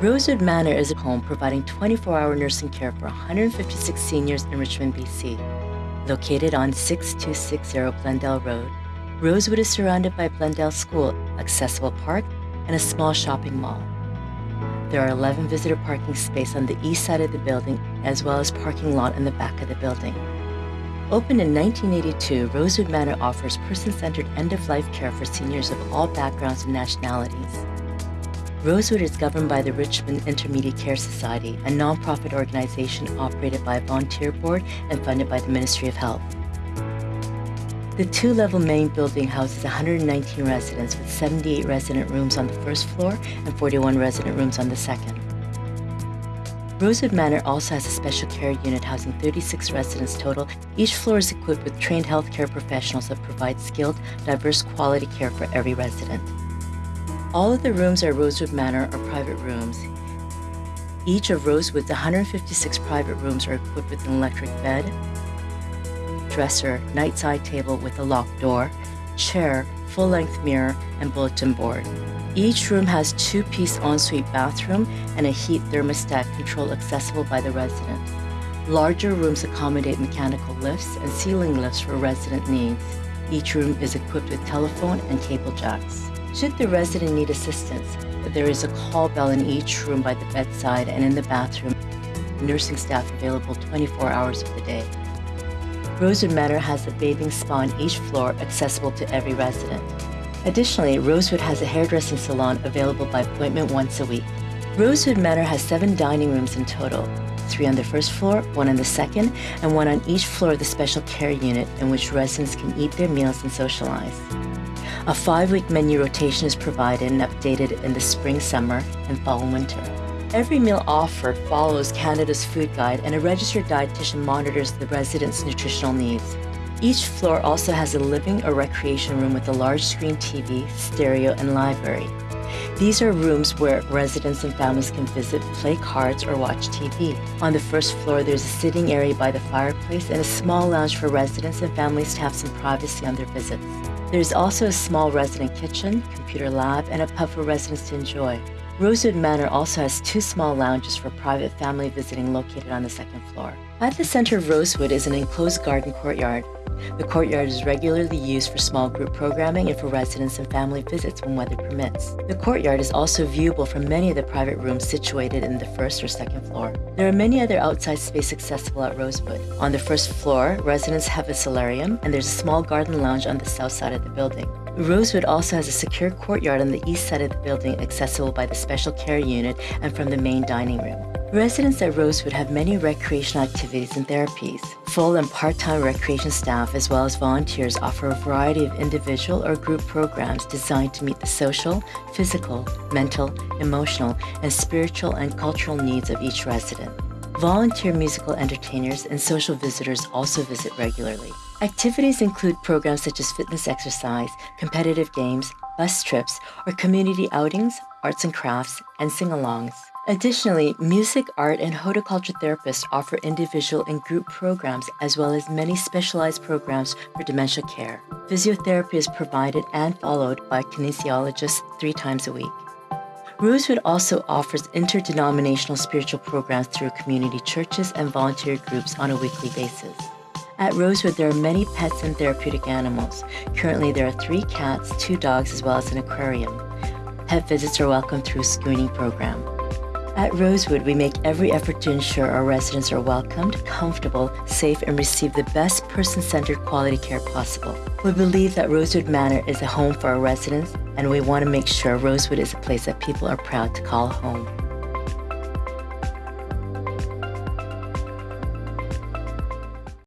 Rosewood Manor is a home providing 24-hour nursing care for 156 seniors in Richmond, BC. Located on 6260 Blundell Road, Rosewood is surrounded by Blundell School, accessible park, and a small shopping mall. There are 11 visitor parking spaces on the east side of the building, as well as parking lot in the back of the building. Opened in 1982, Rosewood Manor offers person-centered end-of-life care for seniors of all backgrounds and nationalities. Rosewood is governed by the Richmond Intermediate Care Society, a nonprofit organization operated by a volunteer board and funded by the Ministry of Health. The two-level main building houses 119 residents with 78 resident rooms on the first floor and 41 resident rooms on the second. Rosewood Manor also has a special care unit housing 36 residents total. Each floor is equipped with trained healthcare professionals that provide skilled, diverse quality care for every resident. All of the rooms at Rosewood Manor are private rooms. Each of Rosewood's 156 private rooms are equipped with an electric bed, dresser, night side table with a locked door, chair, full-length mirror, and bulletin board. Each room has two-piece ensuite bathroom and a heat thermostat control accessible by the resident. Larger rooms accommodate mechanical lifts and ceiling lifts for resident needs. Each room is equipped with telephone and cable jacks. Should the resident need assistance, there is a call bell in each room by the bedside and in the bathroom. Nursing staff available 24 hours of the day. Rosewood Manor has a bathing spa on each floor accessible to every resident. Additionally, Rosewood has a hairdressing salon available by appointment once a week. Rosewood Manor has seven dining rooms in total, three on the first floor, one on the second, and one on each floor of the special care unit in which residents can eat their meals and socialize. A five-week menu rotation is provided and updated in the spring, summer, and fall and winter. Every meal offered follows Canada's food guide and a registered dietitian monitors the residents' nutritional needs. Each floor also has a living or recreation room with a large screen TV, stereo, and library. These are rooms where residents and families can visit, play cards, or watch TV. On the first floor, there's a sitting area by the fireplace and a small lounge for residents and families to have some privacy on their visits. There's also a small resident kitchen, computer lab, and a pub for residents to enjoy. Rosewood Manor also has two small lounges for private family visiting located on the second floor. At the center of Rosewood is an enclosed garden courtyard. The courtyard is regularly used for small group programming and for residents and family visits when weather permits. The courtyard is also viewable from many of the private rooms situated in the first or second floor. There are many other outside space accessible at Rosewood. On the first floor, residents have a solarium and there's a small garden lounge on the south side of the building. Rosewood also has a secure courtyard on the east side of the building accessible by the special care unit and from the main dining room. Residents at Rosewood have many recreational activities and therapies. Full and part-time recreation staff as well as volunteers offer a variety of individual or group programs designed to meet the social, physical, mental, emotional, and spiritual and cultural needs of each resident. Volunteer musical entertainers and social visitors also visit regularly. Activities include programs such as fitness exercise, competitive games, bus trips, or community outings, arts and crafts, and sing-alongs. Additionally, music, art, and horticulture therapists offer individual and group programs as well as many specialized programs for dementia care. Physiotherapy is provided and followed by kinesiologists three times a week. Rosewood also offers interdenominational spiritual programs through community churches and volunteer groups on a weekly basis. At Rosewood, there are many pets and therapeutic animals. Currently, there are three cats, two dogs, as well as an aquarium. Pet visits are welcome through a screening program. At Rosewood, we make every effort to ensure our residents are welcomed, comfortable, safe, and receive the best person-centered quality care possible. We believe that Rosewood Manor is a home for our residents, and we want to make sure Rosewood is a place that people are proud to call home.